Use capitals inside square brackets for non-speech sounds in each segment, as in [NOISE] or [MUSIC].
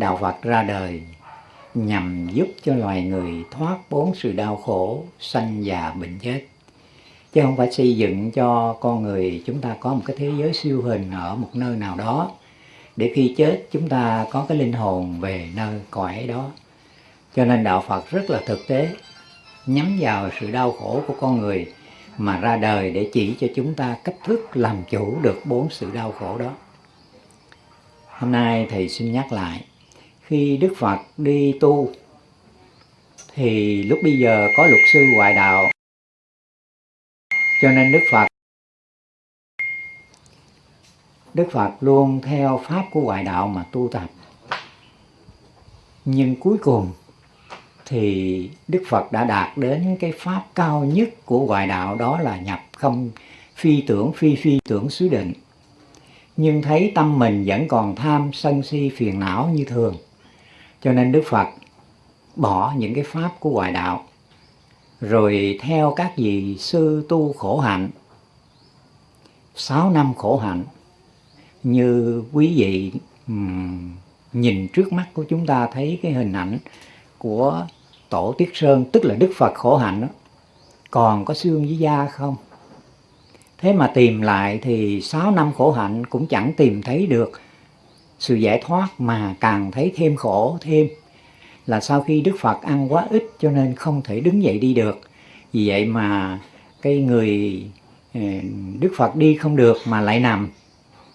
đạo Phật ra đời, nhằm giúp cho loài người thoát bốn sự đau khổ, sanh già bệnh chết. Chứ không phải xây dựng cho con người chúng ta có một cái thế giới siêu hình ở một nơi nào đó, để khi chết chúng ta có cái linh hồn về nơi cõi đó. Cho nên đạo Phật rất là thực tế, nhắm vào sự đau khổ của con người mà ra đời để chỉ cho chúng ta cách thức làm chủ được bốn sự đau khổ đó. Hôm nay thầy xin nhắc lại khi Đức Phật đi tu, thì lúc bây giờ có luật sư ngoại đạo. Cho nên Đức Phật Đức Phật luôn theo pháp của ngoại đạo mà tu tập. Nhưng cuối cùng thì Đức Phật đã đạt đến cái pháp cao nhất của ngoại đạo, đó là nhập không phi tưởng, phi phi tưởng xứ định. Nhưng thấy tâm mình vẫn còn tham sân si phiền não như thường cho nên Đức Phật bỏ những cái pháp của ngoại đạo rồi theo các vị sư tu khổ hạnh sáu năm khổ hạnh như quý vị um, nhìn trước mắt của chúng ta thấy cái hình ảnh của tổ tiết sơn tức là đức phật khổ hạnh đó, còn có xương với da không? Thế mà tìm lại thì sáu năm khổ hạnh cũng chẳng tìm thấy được sự giải thoát mà càng thấy thêm khổ, thêm là sau khi Đức Phật ăn quá ít cho nên không thể đứng dậy đi được vì vậy mà cái người ờ, Đức Phật đi không được mà lại nằm,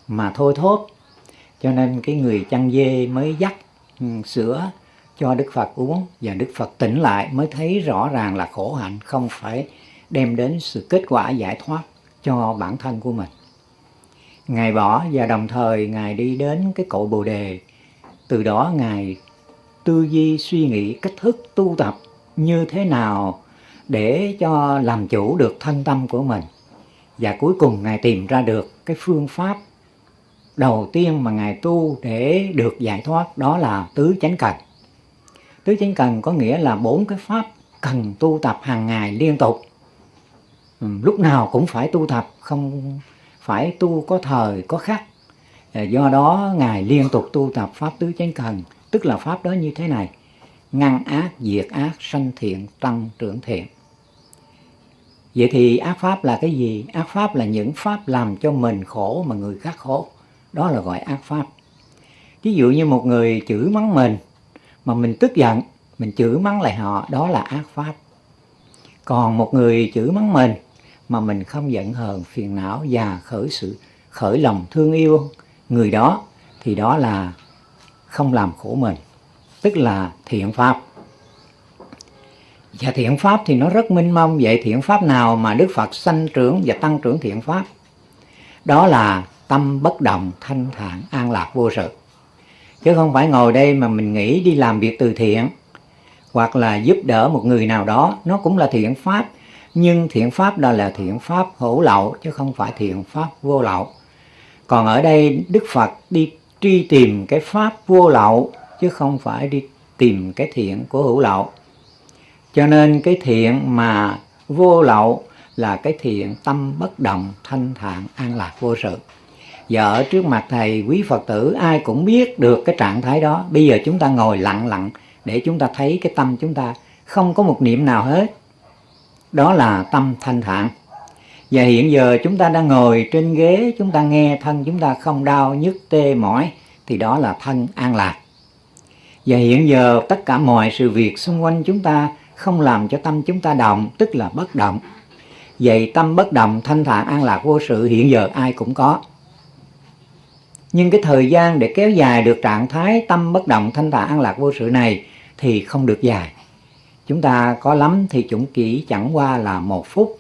mà thôi thốt cho nên cái người chăn dê mới dắt ừ, sữa cho Đức Phật uống và Đức Phật tỉnh lại mới thấy rõ ràng là khổ hạnh, không phải đem đến sự kết quả giải thoát cho bản thân của mình. Ngài bỏ và đồng thời Ngài đi đến cái cội Bồ Đề. Từ đó Ngài tư duy suy nghĩ cách thức tu tập như thế nào để cho làm chủ được thân tâm của mình. Và cuối cùng Ngài tìm ra được cái phương pháp đầu tiên mà Ngài tu để được giải thoát đó là tứ chánh cần. Tứ chánh cần có nghĩa là bốn cái pháp cần tu tập hàng ngày liên tục. Ừ, lúc nào cũng phải tu tập, không phải tu có thời, có khắc. Ờ, do đó Ngài liên tục tu tập pháp tứ chánh cần, tức là pháp đó như thế này. Ngăn ác, diệt ác, sanh thiện, tăng trưởng thiện. Vậy thì ác pháp là cái gì? Ác pháp là những pháp làm cho mình khổ mà người khác khổ. Đó là gọi ác pháp. Ví dụ như một người chửi mắng mình mà mình tức giận, mình chửi mắng lại họ, đó là ác pháp. Còn một người chửi mắng mình mà mình không giận hờn, phiền não và khởi sự khởi lòng thương yêu người đó thì đó là không làm khổ mình, tức là thiện pháp. Và thiện pháp thì nó rất minh mông. Vậy thiện pháp nào mà Đức Phật sanh trưởng và tăng trưởng thiện pháp? Đó là tâm bất động, thanh thản, an lạc vô sự. Chứ không phải ngồi đây mà mình nghĩ đi làm việc từ thiện Hoặc là giúp đỡ một người nào đó Nó cũng là thiện pháp. Nhưng thiện pháp đó là thiện pháp hữu lậu Chứ không phải thiện pháp vô lậu Còn ở đây Đức Phật đi truy tìm cái pháp vô lậu Chứ không phải đi tìm cái thiện của hữu lậu cho nên cái thiện mà vô lậu là cái thiện tâm bất động, thanh thản, an lạc vô sự. Và ở trước mặt Thầy, quý Phật tử ai cũng biết được cái trạng thái đó. Bây giờ chúng ta ngồi lặng lặng để chúng ta thấy cái tâm chúng ta không có một niệm nào hết. Đó là tâm thanh thản. Và hiện giờ chúng ta đang ngồi trên ghế, chúng ta nghe thân chúng ta không đau, nhức, tê, mỏi, thì đó là thân an lạc. Và hiện giờ tất cả mọi sự việc xung quanh chúng ta không làm cho tâm chúng ta động, tức là bất động. Vậy tâm bất động, thanh thản, an lạc vô sự hiện giờ ai cũng có. Nhưng cái thời gian để kéo dài được trạng thái tâm bất động, thanh thản, an lạc vô sự này thì không được dài. Chúng ta có lắm thì chúng chỉ chẳng qua là một phút.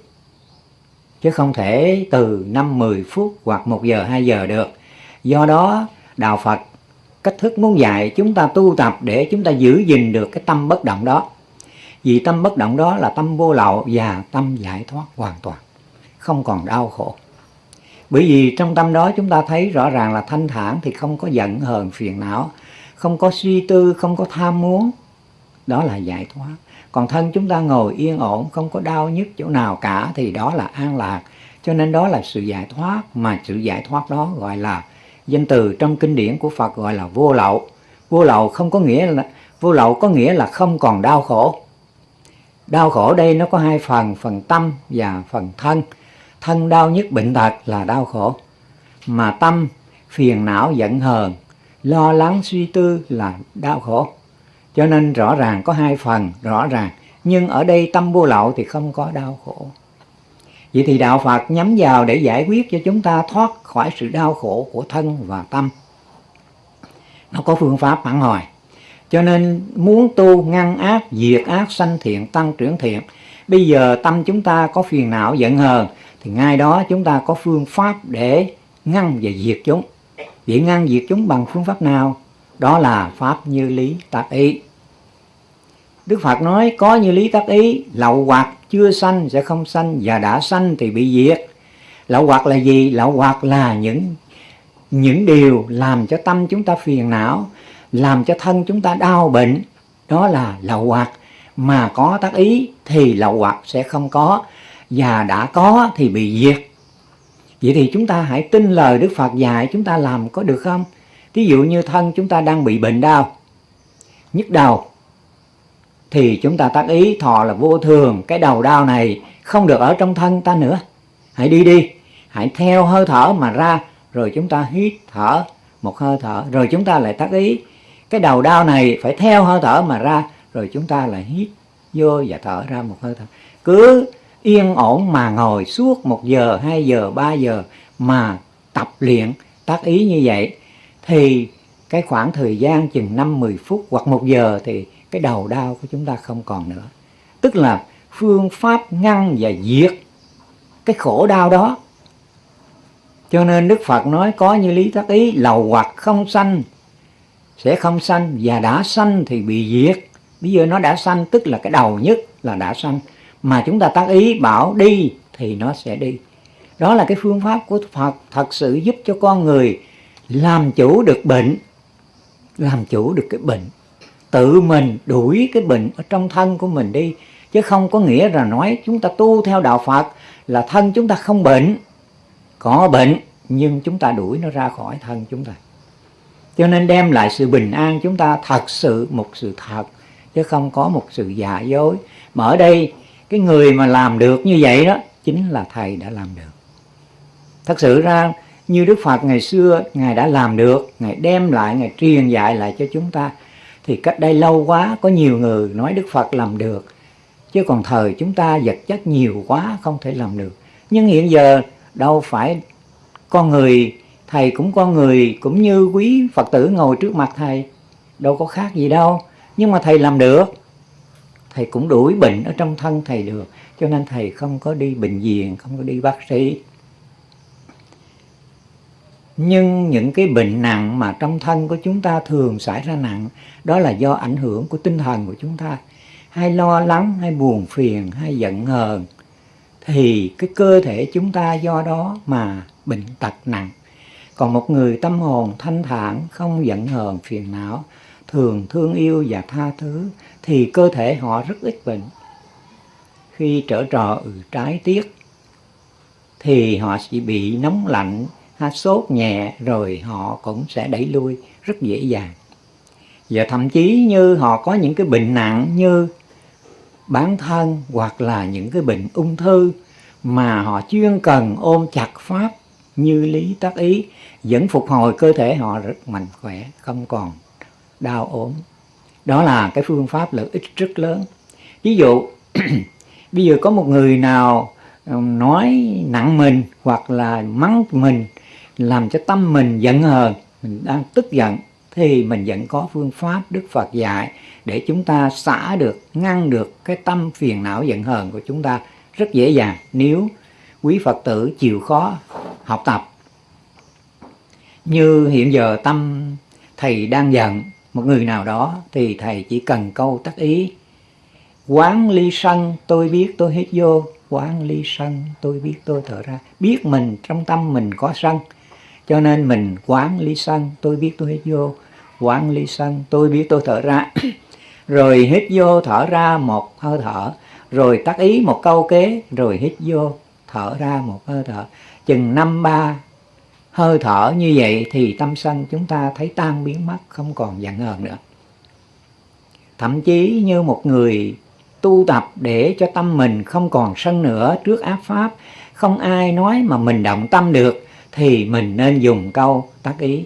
Chứ không thể từ 5-10 phút hoặc 1 giờ, 2 giờ được. Do đó, Đạo Phật cách thức muốn dạy chúng ta tu tập để chúng ta giữ gìn được cái tâm bất động đó vì tâm bất động đó là tâm vô lậu và tâm giải thoát hoàn toàn, không còn đau khổ. Bởi vì trong tâm đó chúng ta thấy rõ ràng là thanh thản thì không có giận hờn phiền não, không có suy tư, không có tham muốn. Đó là giải thoát. Còn thân chúng ta ngồi yên ổn, không có đau nhức chỗ nào cả thì đó là an lạc. Cho nên đó là sự giải thoát, mà sự giải thoát đó gọi là danh từ trong kinh điển của Phật gọi là vô lậu. vô lậu không có nghĩa là vô lậu có nghĩa là không còn đau khổ đau khổ đây nó có hai phần phần tâm và phần thân thân đau nhất bệnh tật là đau khổ mà tâm phiền não giận hờn lo lắng suy tư là đau khổ cho nên rõ ràng có hai phần, rõ ràng. Nhưng ở đây tâm vô lậu thì không có đau khổ. Vậy thì đạo phật nhắm vào để giải quyết cho chúng ta thoát khỏi sự đau khổ của thân và tâm. Nó có phương pháp phản hồi. Cho nên muốn tu ngăn ác, diệt ác, sanh thiện, tăng trưởng thiện, bây giờ tâm chúng ta có phiền não, giận hờn, thì ngay đó chúng ta có phương pháp để ngăn và diệt chúng. Vậy ngăn diệt chúng bằng phương pháp nào? Đó là pháp như lý tạp y. Đức Phật nói, có như lý tác ý, lậu hoặc chưa sanh sẽ không sanh và đã sanh thì bị diệt. Lậu hoặc là gì? Lậu hoặc là những những điều làm cho tâm chúng ta phiền não, làm cho thân chúng ta đau bệnh. Đó là lậu hoặc. Mà có tác ý thì lậu hoặc sẽ không có, và đã có thì bị diệt. Vậy thì chúng ta hãy tin lời Đức Phật dạy chúng ta làm có được không? Ví dụ như thân chúng ta đang bị bệnh đau, nhức đầu thì chúng ta tác ý thọ là vô thường. Cái đầu đau này không được ở trong thân ta nữa. Hãy đi đi. Hãy theo hơi thở mà ra, rồi chúng ta hít thở một hơi thở, rồi chúng ta lại tác ý. Cái đầu đau này phải theo hơi thở mà ra, rồi chúng ta lại hít vô và thở ra một hơi thở. Cứ yên ổn mà ngồi suốt một giờ, hai giờ, ba giờ mà tập luyện, tác ý như vậy, thì cái khoảng thời gian chừng năm mười phút hoặc một giờ thì cái đầu đau của chúng ta không còn nữa. Tức là phương pháp ngăn và diệt cái khổ đau đó. Cho nên Đức Phật nói có như lý tác ý, lầu hoặc không sanh, sẽ không sanh, và đã sanh thì bị diệt. Bây giờ nó đã sanh, tức là cái đầu nhất là đã sanh. Mà chúng ta tác ý bảo đi thì nó sẽ đi. Đó là cái phương pháp của Phật thật sự giúp cho con người làm chủ được bệnh, làm chủ được cái bệnh tự mình đuổi cái bệnh ở trong thân của mình đi. Chứ không có nghĩa là nói chúng ta tu theo đạo Phật là thân chúng ta không bệnh. Có bệnh nhưng chúng ta đuổi nó ra khỏi thân chúng ta. Cho nên đem lại sự bình an chúng ta thật sự một sự thật chứ không có một sự giả dối. Mà ở đây cái người mà làm được như vậy đó chính là thầy đã làm được. Thật sự ra như Đức Phật ngày xưa Ngài đã làm được Ngài đem lại, Ngài truyền dạy lại cho chúng ta thì cách đây lâu quá, có nhiều người nói Đức Phật làm được. Chứ còn thời chúng ta vật chất nhiều quá, không thể làm được. Nhưng hiện giờ, đâu phải con người, thầy cũng con người, cũng như quý Phật tử ngồi trước mặt thầy. Đâu có khác gì đâu. Nhưng mà thầy làm được. Thầy cũng đuổi bệnh ở trong thân thầy được. Cho nên thầy không có đi bệnh viện, không có đi bác sĩ nhưng những cái bệnh nặng mà trong thân của chúng ta thường xảy ra nặng đó là do ảnh hưởng của tinh thần của chúng ta. Hay lo lắng hay buồn phiền hay giận hờn thì cái cơ thể chúng ta do đó mà bệnh tật nặng. Còn một người tâm hồn thanh thản không giận hờn phiền não thường thương yêu và tha thứ thì cơ thể họ rất ít bệnh. Khi trở trò ừ, trái tiết thì họ chỉ bị nóng lạnh ha, sốt nhẹ rồi họ cũng sẽ đẩy lui rất dễ dàng. Và thậm chí như họ có những cái bệnh nặng như bản thân hoặc là những cái bệnh ung thư mà họ chuyên cần ôm chặt pháp như lý tác ý vẫn phục hồi cơ thể họ rất mạnh khỏe không còn đau ốm. Đó là cái phương pháp lợi ích rất lớn. Ví dụ [CLEARS THROAT] bây giờ có một người nào nói nặng mình hoặc là mắng mình làm cho tâm mình giận hờn mình đang tức giận thì mình vẫn có phương pháp Đức Phật dạy để chúng ta xả được, ngăn được cái tâm phiền não giận hờn của chúng ta rất dễ dàng nếu quý Phật tử chịu khó học tập. Như hiện giờ tâm thầy đang giận một người nào đó thì thầy chỉ cần câu tác ý quán ly sân tôi biết tôi hít vô quán ly sân tôi biết tôi thở ra biết mình trong tâm mình có sân cho nên mình quán ly sân, tôi biết tôi hít vô. Quán ly sân, tôi biết tôi thở ra. [CLEARS THROAT] Rồi hít vô, thở ra một hơi thở. Rồi tác ý một câu kế, rồi hít vô, thở ra một hơi thở. Chừng năm, ba hơi thở như vậy thì tâm sân chúng ta thấy tan biến mất, không còn giận hờn nữa. Thậm chí như một người tu tập để cho tâm mình không còn sân nữa trước áp pháp, không ai nói mà mình động tâm được thì mình nên dùng câu tác ý.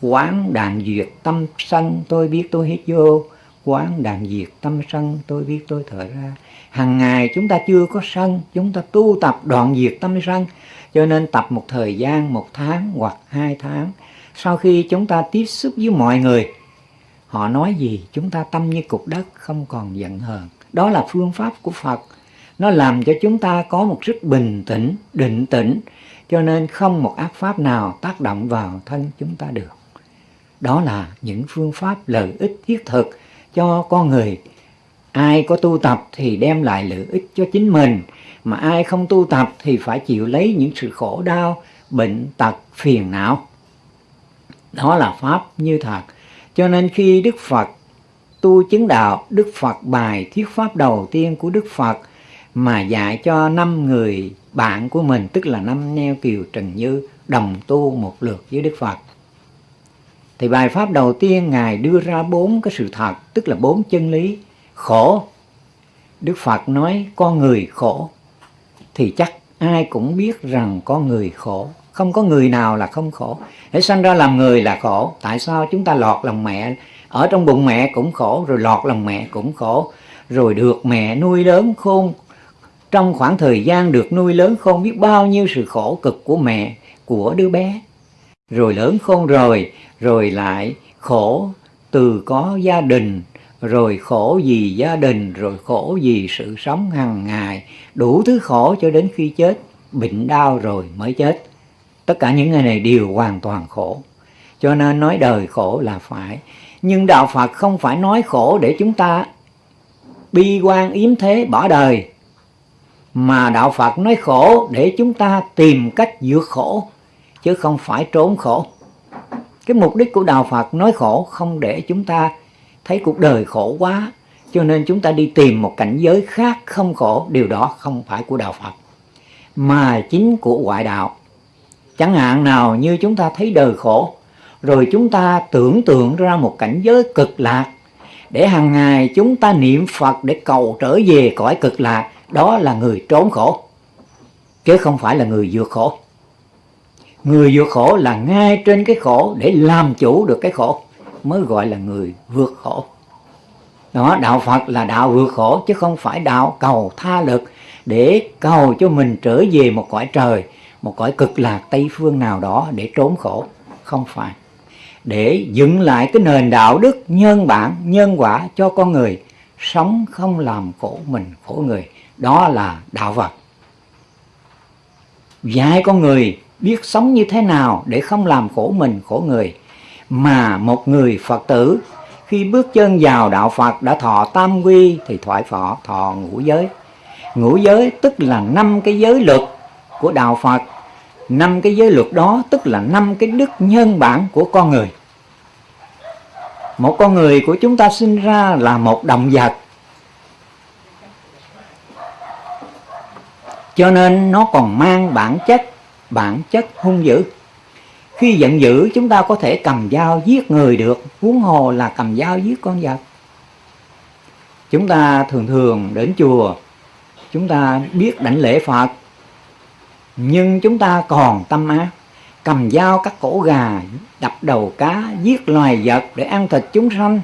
Quán đàn duyệt tâm sân, tôi biết tôi hít vô. Quán đàn diệt tâm sân, tôi biết tôi thở ra. Hàng ngày chúng ta chưa có sân, chúng ta tu tập đoạn diệt tâm sân. Cho nên tập một thời gian, một tháng hoặc hai tháng. Sau khi chúng ta tiếp xúc với mọi người, họ nói gì, chúng ta tâm như cục đất, không còn giận hờn. Đó là phương pháp của phật. Nó làm cho chúng ta có một sức bình tĩnh, định tĩnh cho nên không một ác pháp nào tác động vào thân chúng ta được. Đó là những phương pháp lợi ích thiết thực cho con người. Ai có tu tập thì đem lại lợi ích cho chính mình, mà ai không tu tập thì phải chịu lấy những sự khổ đau, bệnh tật, phiền não. Đó là pháp như thật. Cho nên khi đức phật tu chứng đạo, đức phật bài thuyết pháp đầu tiên của đức phật mà dạy cho năm người bạn của mình, tức là năm neo kiều trần như, đồng tu một lượt với đức phật. Thì bài pháp đầu tiên ngài đưa ra bốn cái sự thật, tức là bốn chân lý. Khổ. Đức phật nói, con người khổ. Thì chắc ai cũng biết rằng con người khổ. Không có người nào là không khổ. Để sanh ra làm người là khổ. Tại sao chúng ta lọt lòng mẹ? Ở trong bụng mẹ cũng khổ, rồi lọt lòng mẹ cũng khổ. Rồi được mẹ nuôi lớn khôn trong khoảng thời gian được nuôi lớn khôn biết bao nhiêu sự khổ cực của mẹ, của đứa bé. Rồi lớn khôn rồi rồi lại khổ từ có gia đình, rồi khổ vì gia đình, rồi khổ vì sự sống hàng ngày. Đủ thứ khổ cho đến khi chết, bệnh đau rồi mới chết. Tất cả những người này đều hoàn toàn khổ. Cho nên nói đời khổ là phải. Nhưng đạo phật không phải nói khổ để chúng ta bi quan yếm thế, bỏ đời mà đạo phật nói khổ để chúng ta tìm cách vượt khổ, chứ không phải trốn khổ. Cái mục đích của đạo phật nói khổ không để chúng ta thấy cuộc đời khổ quá, cho nên chúng ta đi tìm một cảnh giới khác không khổ, điều đó không phải của đạo phật, mà chính của ngoại đạo. Chẳng hạn nào như chúng ta thấy đời khổ, rồi chúng ta tưởng tượng ra một cảnh giới cực lạc, để hàng ngày chúng ta niệm phật để cầu trở về cõi cực lạc đó là người trốn khổ, chứ không phải là người vượt khổ. Người vượt khổ là ngay trên cái khổ để làm chủ được cái khổ, mới gọi là người vượt khổ. Đó, đạo phật là đạo vượt khổ, chứ không phải đạo cầu tha lực để cầu cho mình trở về một cõi trời, một cõi cực lạc tây phương nào đó để trốn khổ. Không phải. Để dựng lại cái nền đạo đức nhân bản, nhân quả cho con người, sống không làm khổ mình, khổ người đó là đạo Phật. Dạy con người biết sống như thế nào để không làm khổ mình, khổ người. Mà một người Phật tử, khi bước chân vào đạo Phật, đã thọ tam quy thì thoại phọ, thọ ngũ giới. Ngũ giới tức là năm cái giới luật của đạo Phật. Năm cái giới luật đó tức là năm cái đức nhân bản của con người. Một con người của chúng ta sinh ra là một động vật. Cho nên nó còn mang bản chất bản chất hung dữ. Khi giận dữ, chúng ta có thể cầm dao giết người được. Huống hồ là cầm dao giết con vật. Chúng ta thường thường đến chùa, chúng ta biết đảnh lễ phật. Nhưng chúng ta còn tâm ác cầm dao cắt cổ gà, đập đầu cá, giết loài vật để ăn thịt chúng sanh.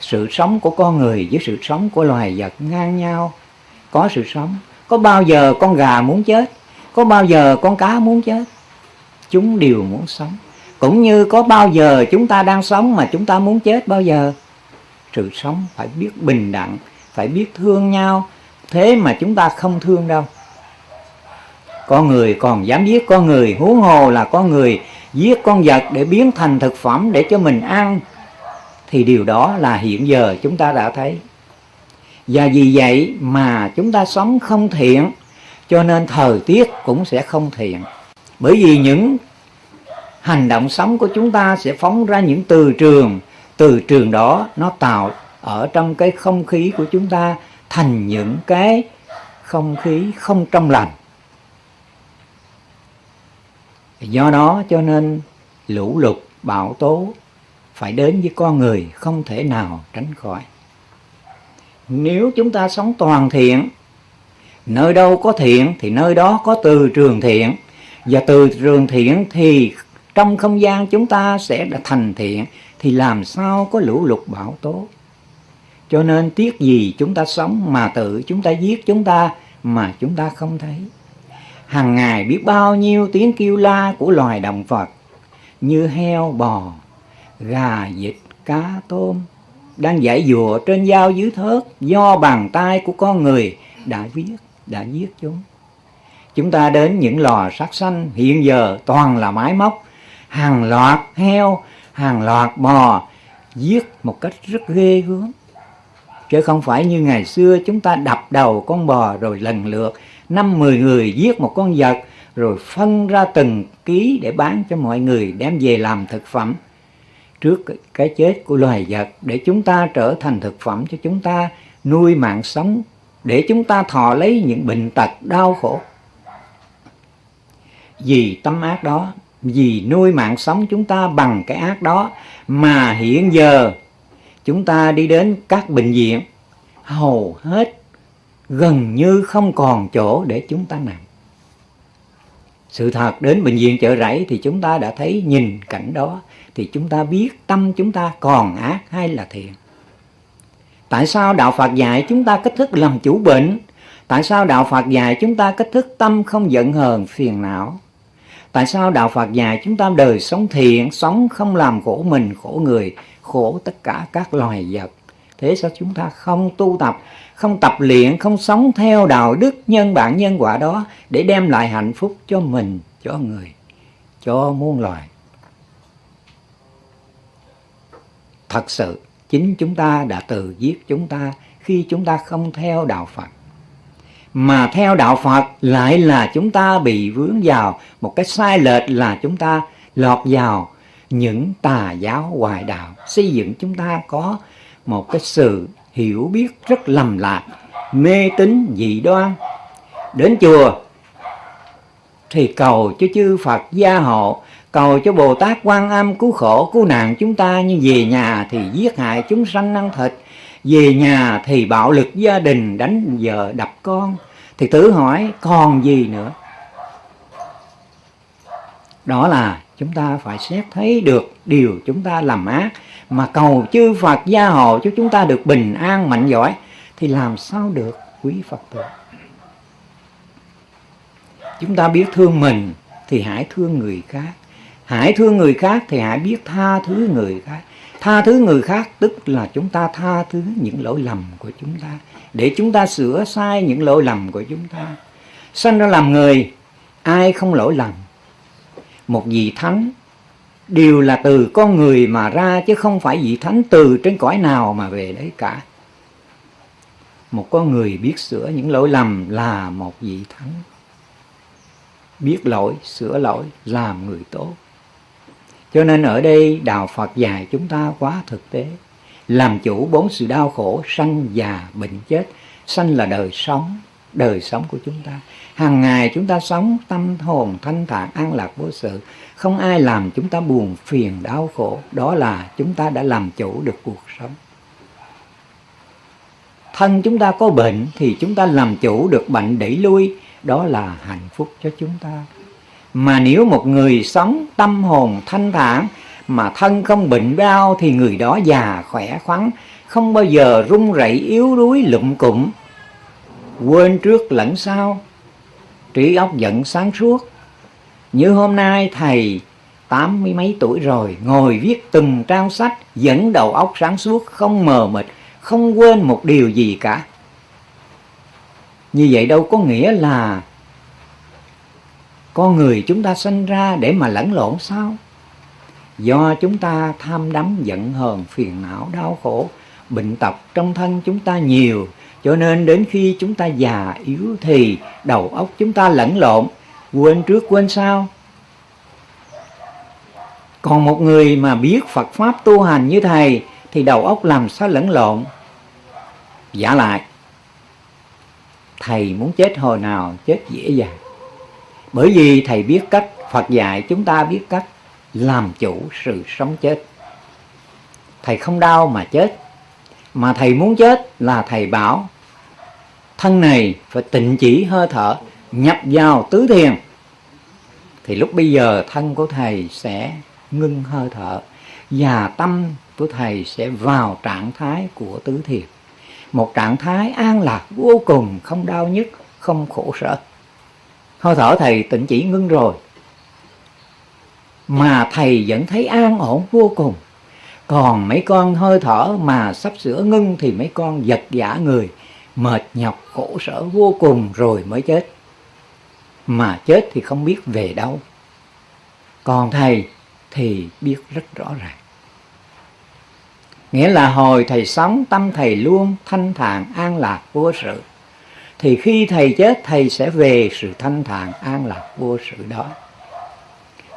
Sự sống của con người với sự sống của loài vật ngang nhau có sự sống. Có bao giờ con gà muốn chết? Có bao giờ con cá muốn chết? Chúng đều muốn sống. Cũng như có bao giờ chúng ta đang sống mà chúng ta muốn chết bao giờ? Sự sống phải biết bình đẳng, phải biết thương nhau. Thế mà chúng ta không thương đâu. Con người còn dám giết con người huống hồ là con người giết con vật để biến thành thực phẩm để cho mình ăn. Thì điều đó là hiện giờ chúng ta đã thấy và vì vậy mà chúng ta sống không thiện, cho nên thời tiết cũng sẽ không thiện. Bởi vì những hành động sống của chúng ta sẽ phóng ra những từ trường từ trường đó nó tạo ở trong cái không khí của chúng ta thành những cái không khí không trong lành. Do đó cho nên lũ lụt, bão tố phải đến với con người không thể nào tránh khỏi nếu chúng ta sống toàn thiện, nơi đâu có thiện thì nơi đó có từ trường thiện. Và từ trường thiện thì trong không gian chúng ta sẽ đã thành thiện, thì làm sao có lũ lụt bão tố? Cho nên tiếc gì chúng ta sống mà tự chúng ta giết chúng ta mà chúng ta không thấy? Hàng ngày biết bao nhiêu tiếng kêu la của loài động vật, như heo bò, gà vịt, cá tôm đang giải dùa trên dao dưới thớt, do bàn tay của con người đã viết, đã giết chúng. Chúng ta đến những lò sát sanh, hiện giờ toàn là máy móc, hàng loạt heo, hàng loạt bò giết một cách rất ghê gớm. Chứ không phải như ngày xưa chúng ta đập đầu con bò rồi lần lượt, năm mười người giết một con vật, rồi phân ra từng ký để bán cho mọi người đem về làm thực phẩm trước cái chết của loài vật để chúng ta trở thành thực phẩm cho chúng ta, nuôi mạng sống, để chúng ta thọ lấy những bệnh tật đau khổ. Vì tâm ác đó, vì nuôi mạng sống chúng ta bằng cái ác đó, mà hiện giờ chúng ta đi đến các bệnh viện, hầu hết gần như không còn chỗ để chúng ta nằm sự thật, đến bệnh viện chợ rẫy thì chúng ta đã thấy nhìn cảnh đó, thì chúng ta biết tâm chúng ta còn ác hay là thiện. Tại sao đạo phật dạy chúng ta cách thức làm chủ bệnh? Tại sao đạo phật dạy chúng ta cách thức tâm không giận hờn, phiền não? Tại sao đạo phật dạy chúng ta đời sống thiện, sống không làm khổ mình, khổ người, khổ tất cả các loài vật? Thế sao chúng ta không tu tập không tập luyện, không sống theo đạo đức nhân bản nhân quả đó để đem lại hạnh phúc cho mình, cho người, cho muôn loài. Thật sự, chính chúng ta đã tự giết chúng ta khi chúng ta không theo đạo Phật. Mà theo đạo Phật lại là chúng ta bị vướng vào một cái sai lệch là chúng ta lọt vào những tà giáo hoài đạo, xây dựng chúng ta có một cái sự hiểu biết rất lầm lạc, mê tín dị đoan. Đến chùa, thì cầu cho chư Phật gia hộ, cầu cho Bồ Tát quan âm cứu khổ, cứu nạn chúng ta. Nhưng về nhà thì giết hại chúng sanh ăn thịt, về nhà thì bạo lực gia đình đánh vợ đập con. Thì tự hỏi, còn gì nữa? Đó là chúng ta phải xét thấy được điều chúng ta làm ác mà cầu chư Phật gia hộ cho chúng ta được bình an mạnh giỏi, thì làm sao được, quý Phật tử? Chúng ta biết thương mình thì hãy thương người khác. Hãy thương người khác thì hãy biết tha thứ người khác. Tha thứ người khác tức là chúng ta tha thứ những lỗi lầm của chúng ta. Để chúng ta sửa sai những lỗi lầm của chúng ta. Sanh ra làm người, ai không lỗi lầm? Một vị thánh đều là từ con người mà ra, chứ không phải vị thánh từ trên cõi nào mà về đấy cả. Một con người biết sửa những lỗi lầm là một vị thánh. Biết lỗi, sửa lỗi, làm người tốt. Cho nên ở đây đạo Phật dạy chúng ta quá thực tế. Làm chủ bốn sự đau khổ, sanh già bệnh chết, sanh là đời sống đời sống của chúng ta. Hàng ngày chúng ta sống tâm hồn thanh thản, an lạc, vô sự. Không ai làm chúng ta buồn phiền, đau khổ. Đó là chúng ta đã làm chủ được cuộc sống. Thân chúng ta có bệnh thì chúng ta làm chủ được bệnh đẩy lui. Đó là hạnh phúc cho chúng ta. Mà nếu một người sống tâm hồn thanh thản mà thân không bệnh đau thì người đó già khỏe khoắn, không bao giờ run rẩy, yếu đuối, lụm cụm quên trước lẫn sau. Trí óc giận sáng suốt. Như hôm nay thầy tám mươi mấy tuổi rồi, ngồi viết từng trang sách dẫn đầu óc sáng suốt, không mờ mịt, không quên một điều gì cả. Như vậy đâu có nghĩa là con người chúng ta sinh ra để mà lẫn lộn sao? Do chúng ta tham đắm giận hờn, phiền não, đau khổ, bệnh tật trong thân chúng ta nhiều cho nên đến khi chúng ta già yếu thì đầu óc chúng ta lẫn lộn. Quên trước quên sau. Còn một người mà biết Phật Pháp tu hành như thầy thì đầu óc làm sao lẫn lộn? Giả lại. Thầy muốn chết hồi nào chết dễ dàng. Bởi vì thầy biết cách Phật dạy chúng ta biết cách làm chủ sự sống chết. Thầy không đau mà chết, mà thầy muốn chết là thầy bảo, thân này phải tịnh chỉ hơi thở, nhập vào tứ thiền. Thì lúc bây giờ thân của thầy sẽ ngưng hơi thở và tâm của thầy sẽ vào trạng thái của tứ thiền. Một trạng thái an lạc vô cùng, không đau nhức, không khổ sở. Hơi thở thầy tịnh chỉ ngưng rồi. Mà thầy vẫn thấy an ổn vô cùng còn mấy con hơi thở mà sắp sửa ngưng thì mấy con giật giả người, mệt nhọc, khổ sở vô cùng rồi mới chết. Mà chết thì không biết về đâu. Còn thầy thì biết rất rõ ràng. Nghĩa là hồi thầy sống, tâm thầy luôn thanh thản, an lạc, vô sự. Thì khi thầy chết, thầy sẽ về sự thanh thản, an lạc, vô sự đó.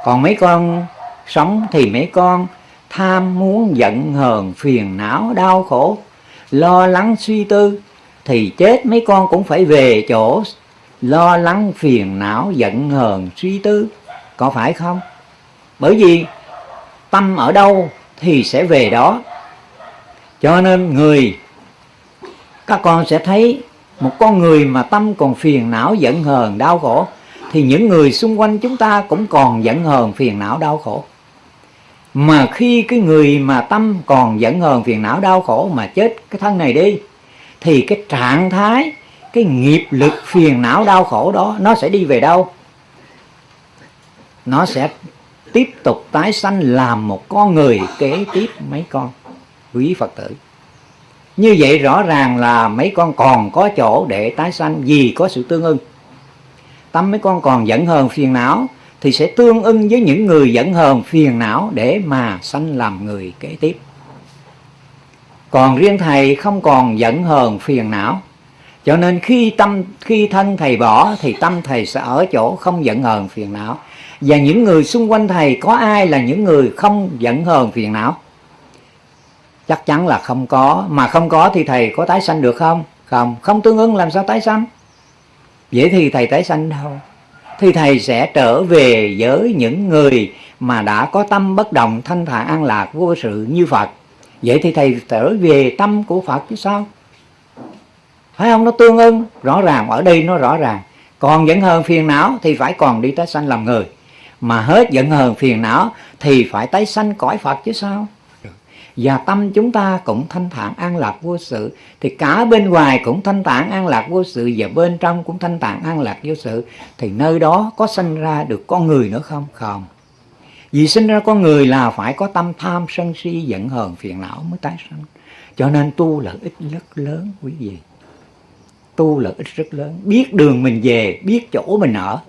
Còn mấy con sống thì mấy con tham muốn giận hờn, phiền não, đau khổ, lo lắng, suy tư, thì chết mấy con cũng phải về chỗ. Lo lắng, phiền não, giận hờn, suy tư, có phải không? Bởi vì tâm ở đâu thì sẽ về đó. Cho nên người, các con sẽ thấy một con người mà tâm còn phiền não, giận hờn, đau khổ, thì những người xung quanh chúng ta cũng còn giận hờn, phiền não, đau khổ mà khi cái người mà tâm còn dẫn hờn, phiền não, đau khổ mà chết cái thân này đi, thì cái trạng thái, cái nghiệp lực, phiền não, đau khổ đó, nó sẽ đi về đâu? Nó sẽ tiếp tục tái sanh làm một con người kế tiếp mấy con quý phật tử. Như vậy rõ ràng là mấy con còn có chỗ để tái sanh vì có sự tương ưng. Tâm mấy con còn dẫn hờn, phiền não thì sẽ tương ưng với những người giận hờn phiền não để mà sanh làm người kế tiếp. Còn riêng thầy không còn giận hờn phiền não. Cho nên khi tâm, khi thân thầy bỏ, thì tâm thầy sẽ ở chỗ không giận hờn phiền não. Và những người xung quanh thầy, có ai là những người không giận hờn phiền não? Chắc chắn là không có. Mà không có thì thầy có tái sanh được không? Không. Không tương ứng làm sao tái sanh? Vậy thì thầy tái sanh đâu? Thì thầy sẽ trở về với những người mà đã có tâm bất động thanh thản an lạc vô sự như Phật. Vậy thì thầy trở về tâm của Phật chứ sao? Phải không? Nó tương ưng, rõ ràng, ở đây nó rõ ràng. Còn vẫn hơn phiền não thì phải còn đi tái sanh làm người. Mà hết giận hờn phiền não thì phải tái sanh cõi Phật chứ sao? Và tâm chúng ta cũng thanh thản an lạc vô sự. Thì cả bên ngoài cũng thanh thản an lạc vô sự, và bên trong cũng thanh thản an lạc vô sự. Thì nơi đó có sinh ra được con người nữa không? Không. Vì sinh ra con người là phải có tâm tham sân si, giận hờn, phiền não mới tái sanh. Cho nên tu lợi ích rất lớn, quý vị. Tu lợi ích rất lớn. Biết đường mình về, biết chỗ mình ở.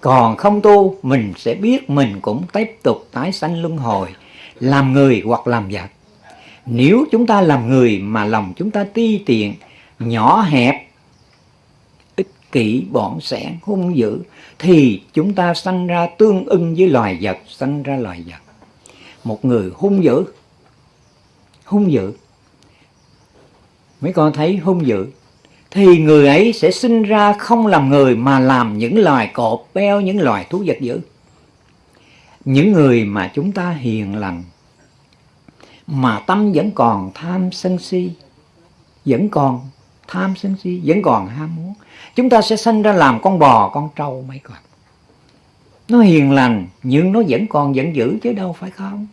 Còn không tu, mình sẽ biết mình cũng tiếp tục tái sanh luân hồi làm người hoặc làm vật. Nếu chúng ta làm người mà lòng chúng ta ti tiện, nhỏ hẹp, ích kỷ bọn sẻn hung dữ, thì chúng ta sanh ra tương ưng với loài vật, sanh ra loài vật. Một người hung dữ hung dữ, mấy con thấy hung dữ, thì người ấy sẽ sinh ra không làm người mà làm những loài cọp beo, những loài thú vật dữ những người mà chúng ta hiền lành mà tâm vẫn còn tham sân si vẫn còn tham sân si vẫn còn ham muốn chúng ta sẽ sinh ra làm con bò con trâu mấy con. Nó hiền lành nhưng nó vẫn còn vẫn giữ chứ đâu phải không?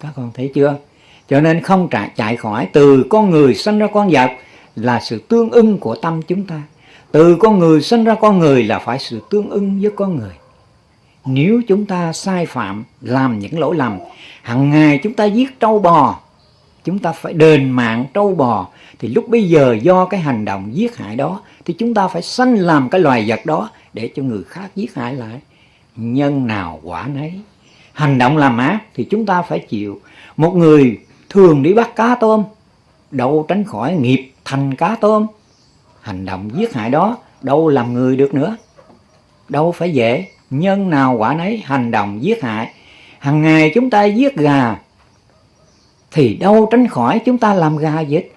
Các con thấy chưa? Cho nên không chạy, chạy khỏi. Từ con người sinh ra con vật là sự tương ưng của tâm chúng ta. Từ con người sinh ra con người là phải sự tương ưng với con người nếu chúng ta sai phạm, làm những lỗi lầm hàng ngày chúng ta giết trâu bò, chúng ta phải đền mạng trâu bò, thì lúc bây giờ do cái hành động giết hại đó, thì chúng ta phải sanh làm cái loài vật đó để cho người khác giết hại lại. Nhân nào quả nấy. Hành động làm ác thì chúng ta phải chịu. Một người thường đi bắt cá tôm, đâu tránh khỏi nghiệp thành cá tôm. Hành động giết hại đó đâu làm người được nữa, đâu phải dễ nhân nào quả nấy hành động giết hại. Hàng ngày chúng ta giết gà, thì đâu tránh khỏi chúng ta làm gà giết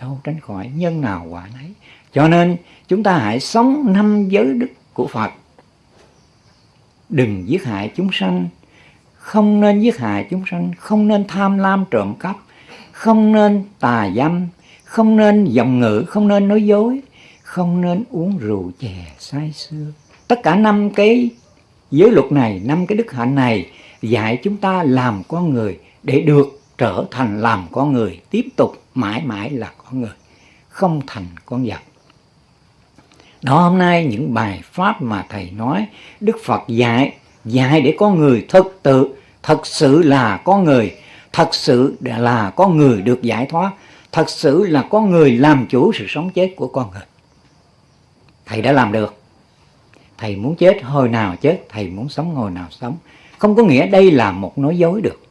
đâu tránh khỏi nhân nào quả nấy. Cho nên, chúng ta hãy sống năm giới đức của Phật. Đừng giết hại chúng sanh. Không nên giết hại chúng sanh. Không nên tham lam trộm cắp. Không nên tà dâm. Không nên giọng ngữ. Không nên nói dối. Không nên uống rượu chè say sưa tất cả năm cái giới luật này, năm cái đức hạnh này dạy chúng ta làm con người để được trở thành làm con người, tiếp tục mãi mãi là con người, không thành con vật. Đó, hôm nay những bài pháp mà thầy nói, đức phật dạy dạy để con người thực tự, thật sự là con người, thật sự là con người được giải thoát, thật sự là con người làm chủ sự sống chết của con người. Thầy đã làm được thầy muốn chết hồi nào chết, thầy muốn sống hồi nào sống. Không có nghĩa đây là một nói dối được.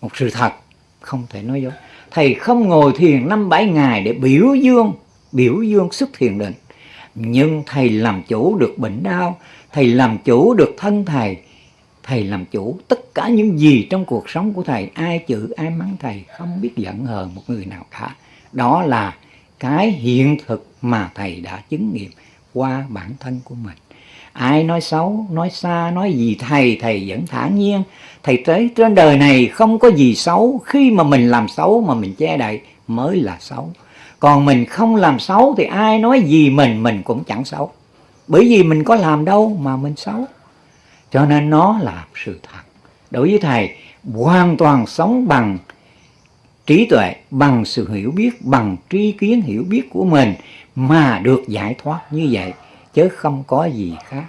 Một sự thật, không thể nói dối. Thầy không ngồi thiền năm bảy ngày để biểu dương biểu dương xuất thiền định. Nhưng thầy làm chủ được bệnh đau, thầy làm chủ được thân thầy thầy làm chủ tất cả những gì trong cuộc sống của thầy. Ai chữ, ai mắng thầy, không biết giận hờn một người nào cả. Đó là cái hiện thực mà thầy đã chứng nghiệm qua bản thân của mình ai nói xấu, nói xa, nói gì, thầy thầy vẫn thản nhiên. Thầy tới, trên đời này không có gì xấu. Khi mà mình làm xấu mà mình che đậy mới là xấu. Còn mình không làm xấu thì ai nói gì mình mình cũng chẳng xấu. Bởi vì mình có làm đâu mà mình xấu. Cho nên nó là sự thật. Đối với thầy, hoàn toàn sống bằng trí tuệ, bằng sự hiểu biết, bằng tri kiến hiểu biết của mình mà được giải thoát như vậy chứ không có gì khác.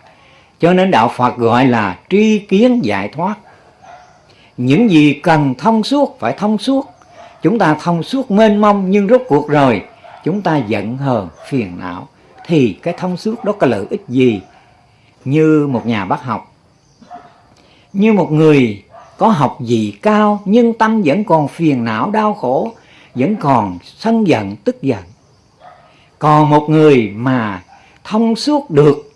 Cho nên đạo Phật gọi là tri kiến giải thoát. Những gì cần thông suốt phải thông suốt. Chúng ta thông suốt mênh mông nhưng rốt cuộc rồi, chúng ta giận hờn, phiền não. Thì cái thông suốt đó có lợi ích gì? Như một nhà bác học. Như một người có học vị cao nhưng tâm vẫn còn phiền não, đau khổ, vẫn còn sân giận, tức giận. Còn một người mà thông suốt được.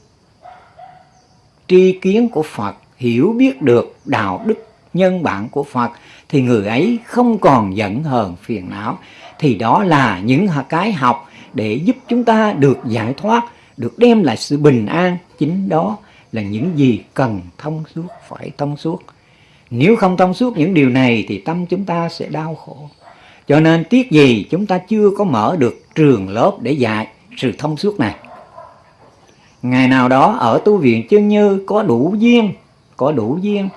Tri kiến của Phật, hiểu biết được đạo đức nhân bản của Phật, thì người ấy không còn giận hờn phiền não. Thì đó là những cái học để giúp chúng ta được giải thoát, được đem lại sự bình an. Chính đó là những gì cần thông suốt, phải thông suốt. Nếu không thông suốt những điều này thì tâm chúng ta sẽ đau khổ. Cho nên tiếc gì chúng ta chưa có mở được trường lớp để dạy sự thông suốt này? Ngày nào đó ở tu viện chân như có đủ duyên, có đủ duyên,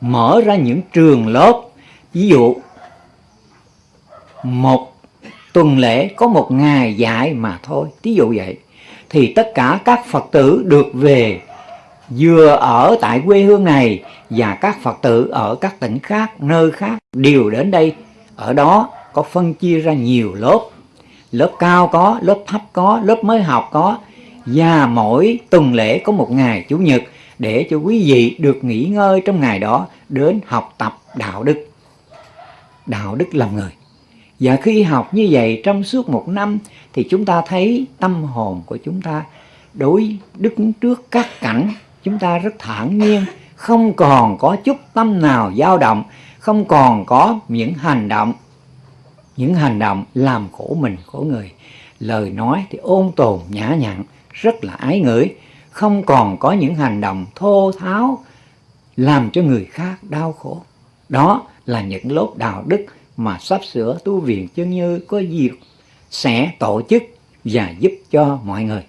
mở ra những trường lớp. Ví dụ, một tuần lễ có một ngày dạy mà thôi. Ví dụ vậy. Thì tất cả các phật tử được về, vừa ở tại quê hương này và các phật tử ở các tỉnh khác, nơi khác, đều đến đây. Ở đó có phân chia ra nhiều lớp. Lớp cao có, lớp thấp có, lớp mới học có và mỗi tuần lễ có một ngày chủ nhật để cho quý vị được nghỉ ngơi trong ngày đó đến học tập đạo đức. Đạo đức làm người. Và khi học như vậy trong suốt một năm thì chúng ta thấy tâm hồn của chúng ta đối đứng trước các cảnh chúng ta rất thản nhiên, không còn có chút tâm nào dao động, không còn có những hành động. Những hành động làm khổ mình, khổ người. Lời nói thì ôn tồn nhã nhặn rất là ái ngửi không còn có những hành động thô tháo làm cho người khác đau khổ. Đó là những lốt đạo đức mà sắp sửa tu viện chân như có dịp sẽ tổ chức và giúp cho mọi người.